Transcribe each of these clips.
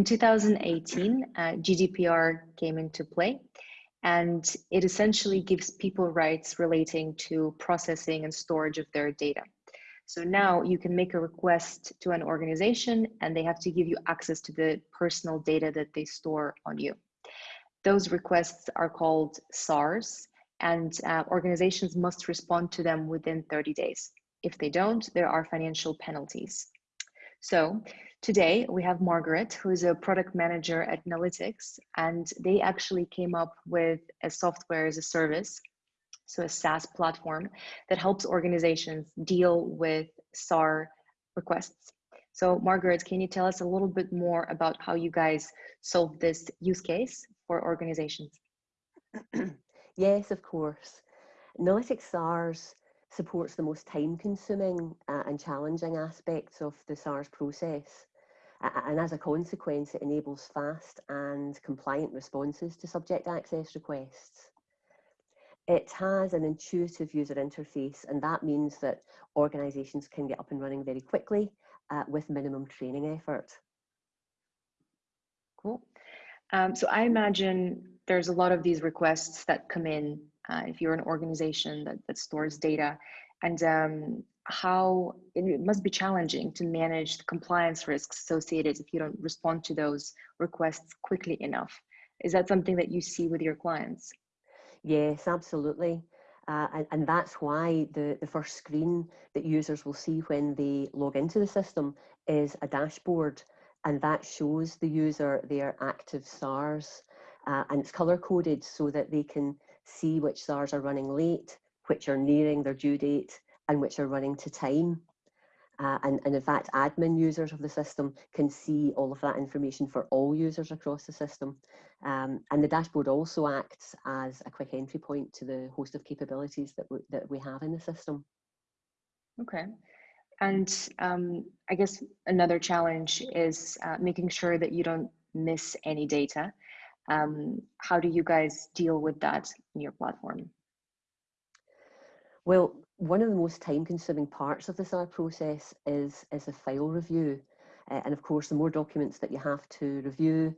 In 2018, uh, GDPR came into play, and it essentially gives people rights relating to processing and storage of their data. So now you can make a request to an organization and they have to give you access to the personal data that they store on you. Those requests are called SARs and uh, organizations must respond to them within 30 days. If they don't, there are financial penalties. So today we have Margaret, who is a product manager at Nalytics, and they actually came up with a software as a service, so a SaaS platform that helps organizations deal with SAR requests. So Margaret, can you tell us a little bit more about how you guys solve this use case for organizations? yes, of course. Nalytics SARS supports the most time consuming uh, and challenging aspects of the SARS process. and as a consequence, it enables fast and compliant responses to subject access requests. It has an intuitive user interface, and that means that organizations can get up and running very quickly uh, with minimum training effort. Cool. Um, so I imagine there's a lot of these requests that come in uh, if you're an organization that, that stores data and um, how it must be challenging to manage the compliance risks associated if you don't respond to those requests quickly enough. Is that something that you see with your clients? Yes, absolutely. Uh, and, and that's why the, the first screen that users will see when they log into the system is a dashboard and that shows the user their active SARs uh, and it's color coded so that they can see which SARs are running late, which are nearing their due date, and which are running to time. Uh, and, and in fact, admin users of the system can see all of that information for all users across the system. Um, and the dashboard also acts as a quick entry point to the host of capabilities that we, that we have in the system. Okay. And um, I guess another challenge is uh, making sure that you don't miss any data. Um, how do you guys deal with that in your platform? Well, one of the most time consuming parts of the SAR process is, is a file review. Uh, and of course, the more documents that you have to review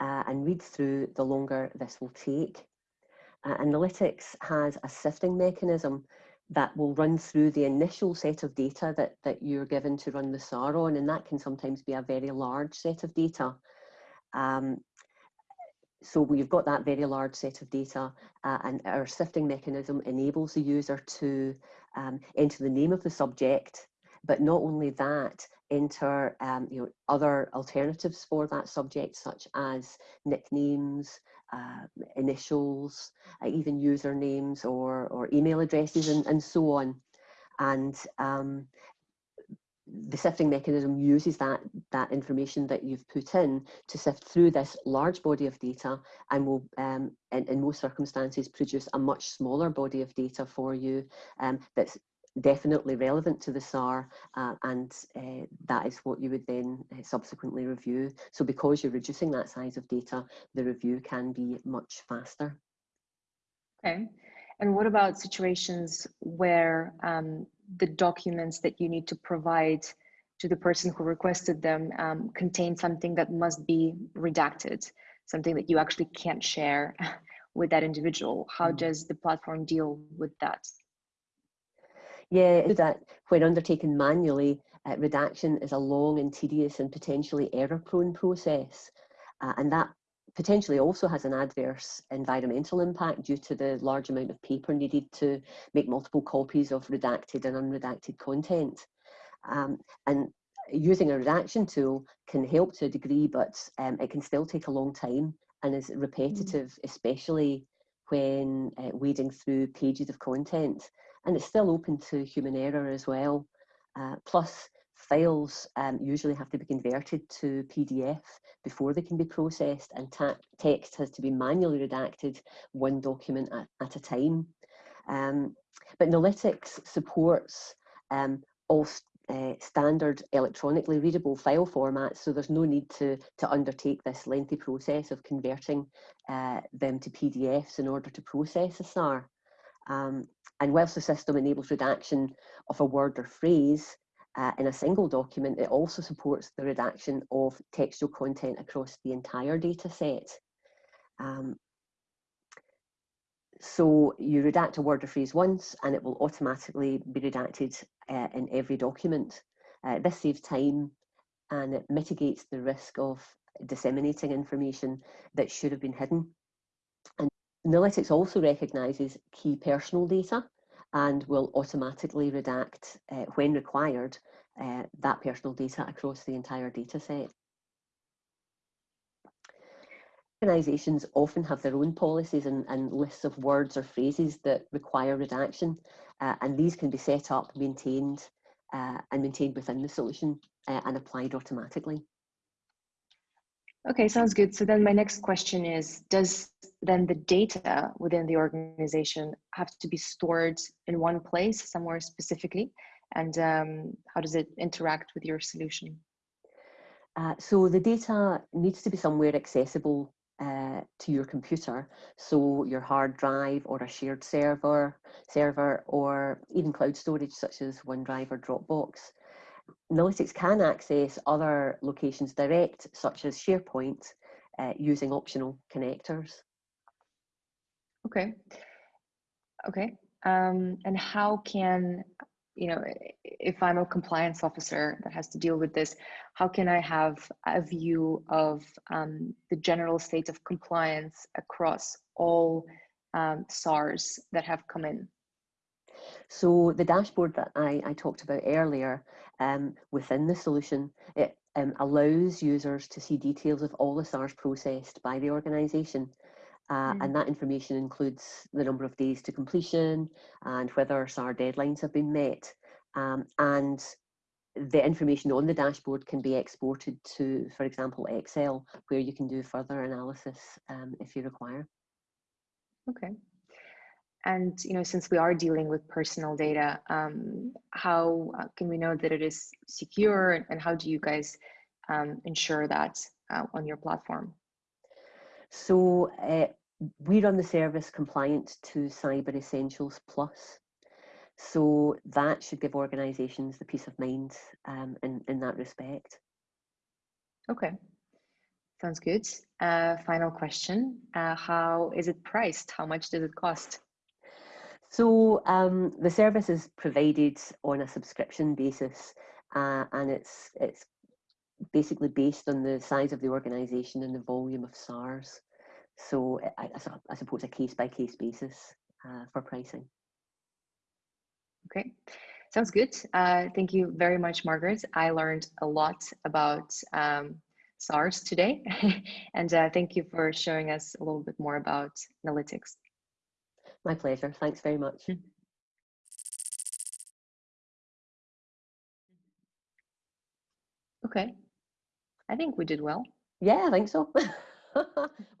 uh, and read through, the longer this will take. Uh, Nalytics has a sifting mechanism that will run through the initial set of data that, that you're given to run the SAR on, and that can sometimes be a very large set of data. Um, so we've got that very large set of data uh, and our sifting mechanism enables the user to um, enter the name of the subject, but not only that, enter um, you know, other alternatives for that subject, such as nicknames, uh, initials, uh, even usernames or, or email addresses and, and so on. And um, the sifting mechanism uses that, that information that you've put in to sift through this large body of data and will, um, in, in most circumstances, produce a much smaller body of data for you um, that's definitely relevant to the SAR uh, and uh, that is what you would then uh, subsequently review. So because you're reducing that size of data, the review can be much faster. Okay. And what about situations where um, the documents that you need to provide to the person who requested them um, contain something that must be redacted, something that you actually can't share with that individual. How mm. does the platform deal with that? Yeah, that when undertaken manually, uh, redaction is a long and tedious and potentially error-prone process. Uh, and that potentially also has an adverse environmental impact due to the large amount of paper needed to make multiple copies of redacted and unredacted content. Um, and using a redaction tool can help to a degree, but um, it can still take a long time and is repetitive, mm. especially when uh, wading through pages of content. And it's still open to human error as well. Uh, plus, files um, usually have to be converted to PDF before they can be processed and text has to be manually redacted one document at, at a time. Um, but Nalytics supports um, all uh, standard electronically readable file formats, so there's no need to, to undertake this lengthy process of converting uh, them to PDFs in order to process a SAR. Um, and whilst the system enables redaction of a word or phrase, uh, in a single document, it also supports the redaction of textual content across the entire data set. Um, so you redact a word or phrase once and it will automatically be redacted uh, in every document. Uh, this saves time and it mitigates the risk of disseminating information that should have been hidden. And Nalytics also recognises key personal data and will automatically redact, uh, when required, uh, that personal data across the entire data set. Organisations often have their own policies and, and, lists of words or phrases that require redaction, uh, and these can be set up, maintained, and maintained within the solution and applied automatically. Okay, sounds good. So then my next question is, does then the data within the organization have to be stored in one place somewhere specifically? And um, how does it interact with your solution? Uh, so the data needs to be somewhere accessible uh, to your computer. So your hard drive or a shared server, server or even cloud storage such as OneDrive or Dropbox. Nalytics can access other locations direct, such as SharePoint, uh, using optional connectors. Okay. Okay. Um, and how can, you know, if I'm a compliance officer that has to deal with this, how can I have a view of um, the general state of compliance across all um, SARs that have come in? So the dashboard that I, I talked about earlier um, within the solution, it um, allows users to see details of all the SARs processed by the organisation. Uh, mm. And that information includes the number of days to completion and whether SAR deadlines have been met. Um, and the information on the dashboard can be exported to, for example, Excel, where you can do further analysis um, if you require. Okay. And you know, since we are dealing with personal data, um, how uh, can we know that it is secure, and how do you guys um, ensure that uh, on your platform? So uh, we run the service compliant to Cyber Essentials Plus. So that should give organisations the peace of mind um, in in that respect. Okay, sounds good. Uh, final question: uh, How is it priced? How much does it cost? So um, the service is provided on a subscription basis, uh, and it's it's basically based on the size of the organisation and the volume of SARS. So I, I suppose a case by case basis uh, for pricing. Okay, sounds good. Uh, thank you very much, Margaret. I learned a lot about um, SARS today, and uh, thank you for showing us a little bit more about Nalytics. My pleasure. Thanks very much. Hmm. Okay. I think we did well. Yeah, I think so.